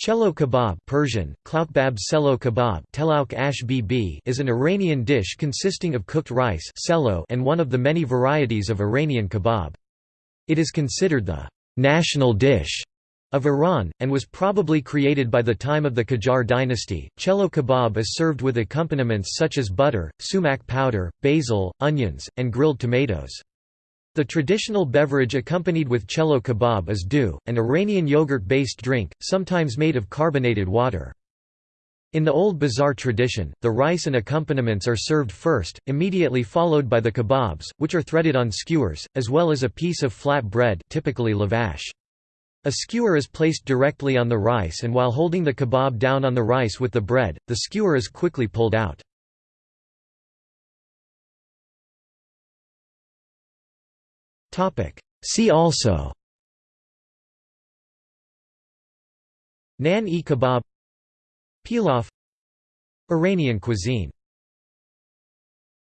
Cello kebab Persian, klaukbab selo kebab is an Iranian dish consisting of cooked rice and one of the many varieties of Iranian kebab. It is considered the «national dish» of Iran, and was probably created by the time of the Qajar dynasty. Cello kebab is served with accompaniments such as butter, sumac powder, basil, onions, and grilled tomatoes. The traditional beverage accompanied with cello kebab is doogh, an Iranian yogurt-based drink, sometimes made of carbonated water. In the old bazaar tradition, the rice and accompaniments are served first, immediately followed by the kebabs, which are threaded on skewers, as well as a piece of flat bread typically lavash. A skewer is placed directly on the rice and while holding the kebab down on the rice with the bread, the skewer is quickly pulled out. See also. Nan-e kebab Pilaf. Iranian cuisine